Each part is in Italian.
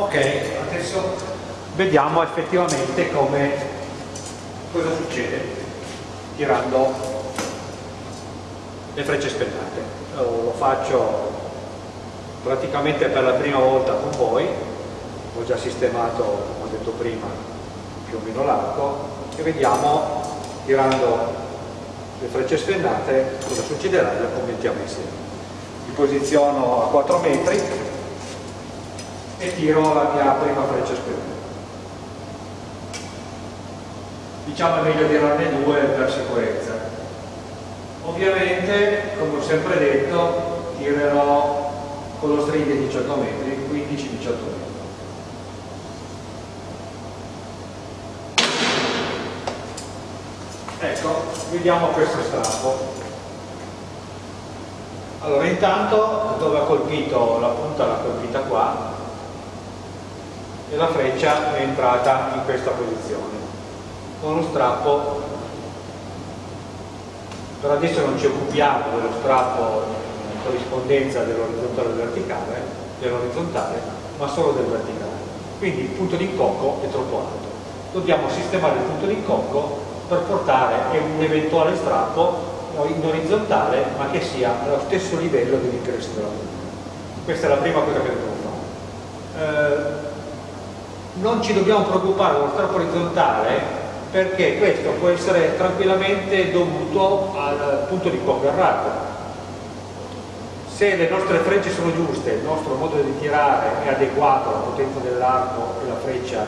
ok adesso vediamo effettivamente come cosa succede tirando le frecce spennate. Lo faccio praticamente per la prima volta con voi. Ho già sistemato come ho detto prima più o meno l'arco. E vediamo tirando le frecce spennate cosa succederà e le commentiamo insieme. Mi posiziono a 4 metri e tiro la mia prima freccia spennata. Diciamo è meglio tirarne due per sicurezza. Ovviamente, come ho sempre detto, tirerò con lo string di 18 metri, 15-18 metri. Ecco, vediamo questo strappo. Allora, intanto dove ha colpito la punta l'ha colpita qua, e la freccia è entrata in questa posizione. Con lo strappo per adesso non ci occupiamo dello strappo in corrispondenza dell'orizzontale verticale dell'orizzontale ma solo del verticale. Quindi il punto d'incocco è troppo alto. Dobbiamo sistemare il punto d'incocco per portare un eventuale strappo in orizzontale ma che sia allo stesso livello dell'ingresso della punta questa è la prima cosa che dobbiamo fare. Eh, non ci dobbiamo preoccupare dello strappo orizzontale perché questo può essere tranquillamente dovuto al punto di cocco errato se le nostre frecce sono giuste il nostro modo di tirare è adeguato alla potenza dell'arco e la freccia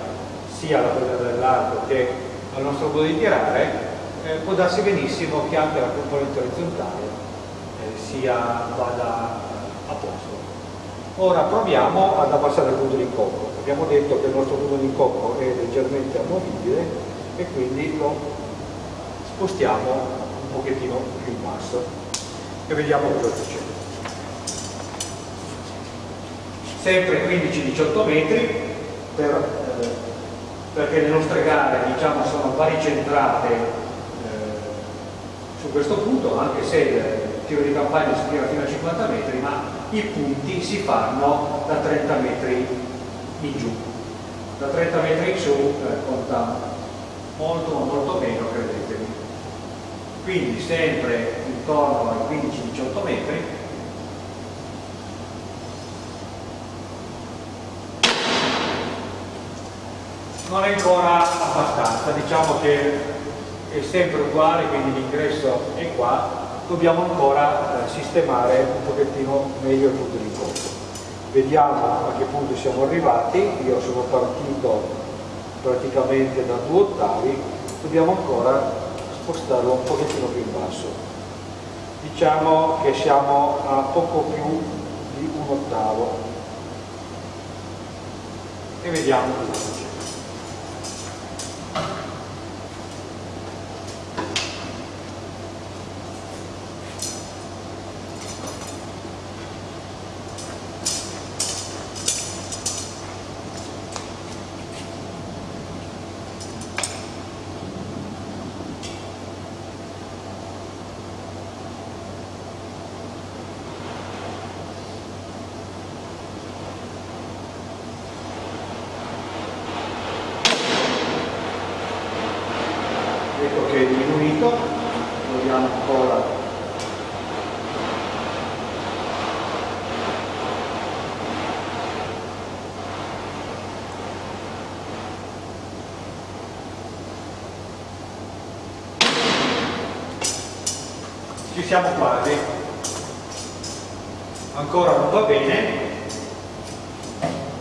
sia alla potenza dell'arco che al nostro modo di tirare eh, può darsi benissimo che anche la componente orizzontale eh, sia, vada a posto. Ora proviamo ad abbassare il punto di cocco abbiamo detto che il nostro punto di cocco è leggermente amovibile e quindi lo spostiamo un pochettino più in basso. E vediamo cosa succede. Sempre 15-18 metri per, eh, perché le nostre gare diciamo, sono baricentrate eh, su questo punto anche se il tiro di campagna si tira fino a 50 metri ma i punti si fanno da 30 metri in giù. Da 30 metri in su eh, conta molto molto meno credetemi. Quindi sempre intorno ai 15-18 metri non è ancora abbastanza. Diciamo che è sempre uguale quindi l'ingresso è qua. Dobbiamo ancora eh, sistemare un pochettino meglio il punto di incontro vediamo a che punto siamo arrivati. Io sono partito praticamente da due ottavi. Dobbiamo ancora spostarlo un pochettino più in basso. Diciamo che siamo a poco più di un ottavo. E vediamo. cosa succede siamo quasi. Ancora non va bene.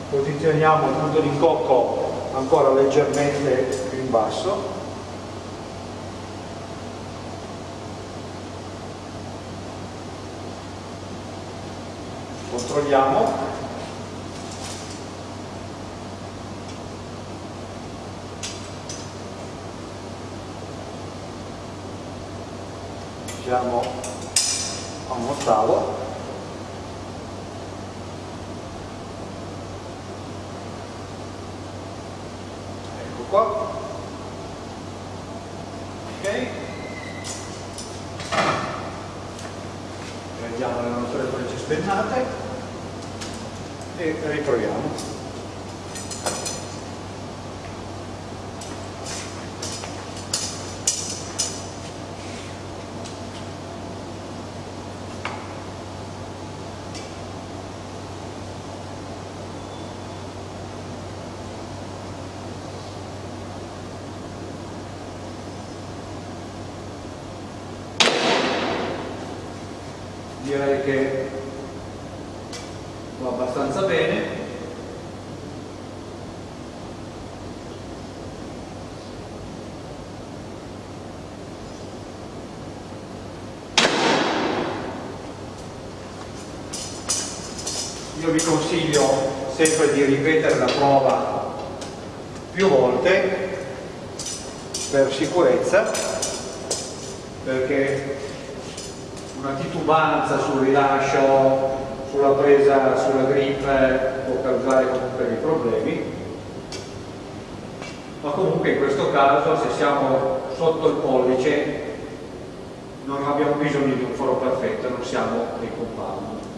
Posizioniamo il punto di cocco ancora leggermente più in basso controlliamo. Siamo a un ottavo ecco qua. Ok. Prendiamo le nostre frecce spennate e riproviamo. direi che abbastanza bene. Io vi consiglio sempre di ripetere la prova più volte per sicurezza perché una titubanza sul rilascio sulla presa sulla grip può causare comunque dei problemi. Ma comunque in questo caso se siamo sotto il pollice non abbiamo bisogno di un foro perfetto non siamo dei compound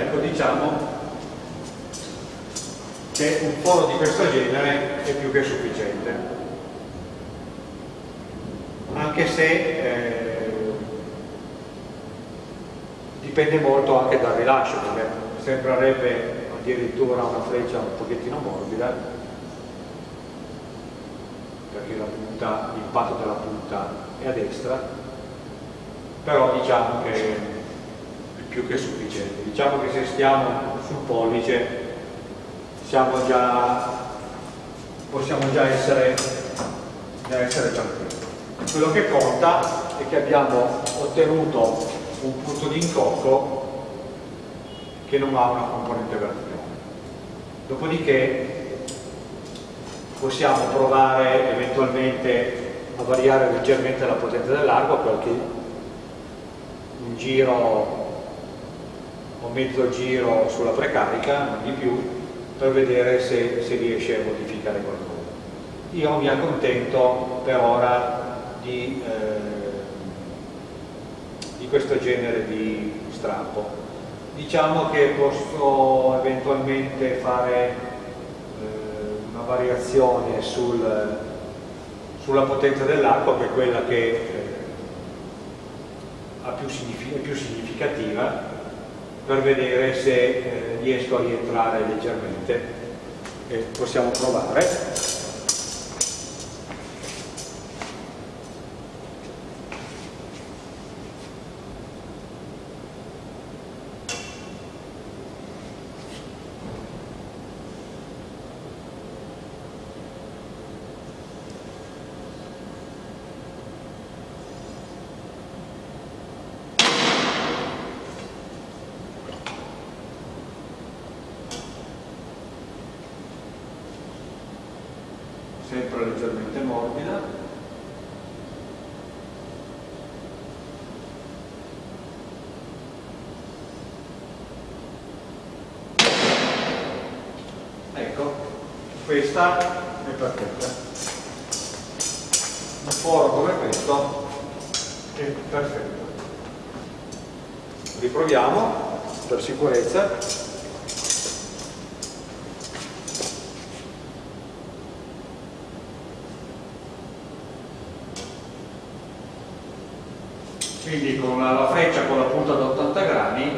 ecco diciamo che un foro di questo genere è più che sufficiente. Anche se eh, dipende molto anche dal rilascio perché sembrerebbe addirittura una freccia un pochettino morbida perché l'impatto della punta è a destra però diciamo che più che sufficiente. Diciamo che se stiamo sul pollice già, possiamo già essere, già essere tranquilli. Quello che conta è che abbiamo ottenuto un punto di incocco che non ha una componente verticale. Dopodiché possiamo provare eventualmente a variare leggermente la potenza dell'arco qualche un giro o mezzo giro sulla precarica, non di più, per vedere se si riesce a modificare qualcosa. Io mi accontento per ora di, eh, di questo genere di strappo. Diciamo che posso eventualmente fare eh, una variazione sul, sulla potenza dell'acqua, che è quella che eh, è più significativa, per vedere se eh, riesco a rientrare leggermente. E possiamo provare sempre leggermente morbida. Ecco questa è perfetta. Un foro come questo è perfetto. Riproviamo per sicurezza quindi con la, freccia con la punta da 80 gradi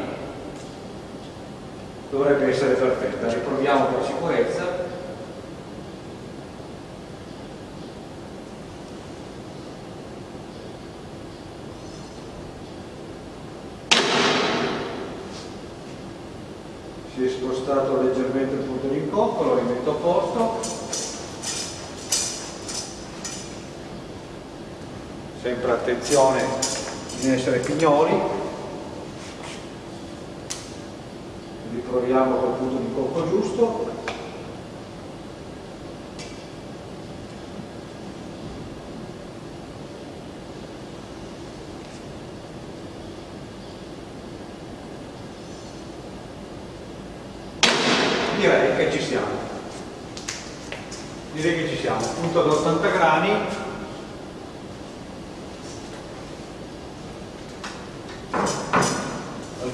dovrebbe essere perfetta. Riproviamo per sicurezza. Si è spostato leggermente il punto di incocco lo rimetto a posto. Sempre attenzione di essere pignoli riproviamo col punto di cocco giusto. Direi che ci siamo. Direi che ci siamo. Punto ad 80 gradi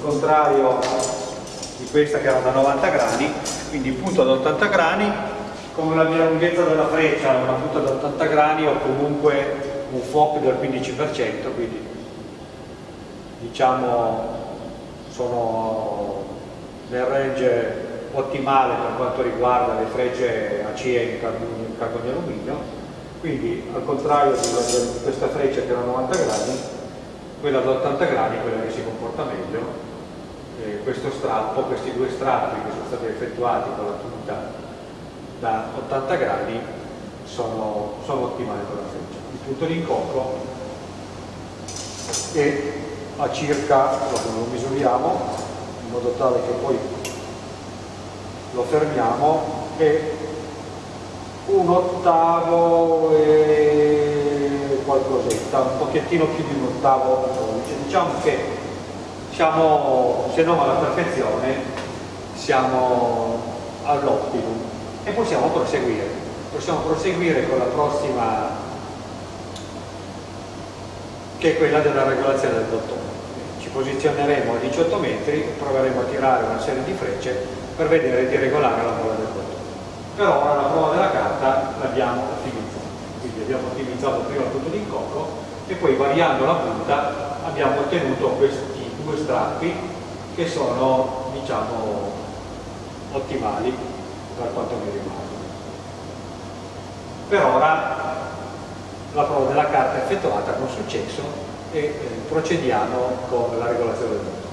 contrario di questa che era da 90 gradi, quindi punto ad 80 gradi, con la mia lunghezza della freccia, una punta da 80 gradi ho comunque un FOP del 15%, quindi diciamo sono nel range ottimale per quanto riguarda le frecce ACE in carbonio alluminio, quindi al contrario di questa freccia che era 90 gradi, quella da 80 gradi è quella che si comporta meglio, eh, questo strappo, questi due strappi che sono stati effettuati con la punta da 80 gradi sono, sono ottimali per la freccia. Il punto di incocco è a circa, lo misuriamo in modo tale che poi lo fermiamo e un ottavo e qualcosetta, un pochettino più di un ottavo diciamo che siamo, se non alla perfezione, siamo all'optimum e possiamo proseguire. Possiamo proseguire con la prossima, che è quella della regolazione del bottone. Ci posizioneremo a 18 metri proveremo a tirare una serie di frecce per vedere di regolare la bolla del bottone. Però ora la prova della carta l'abbiamo ottimizzata, quindi abbiamo ottimizzato prima il punto di incocco e poi variando la punta abbiamo ottenuto questi due strappi che sono diciamo ottimali per quanto mi riguarda. Per ora la prova della carta è effettuata con successo e eh, procediamo con la regolazione del bottone.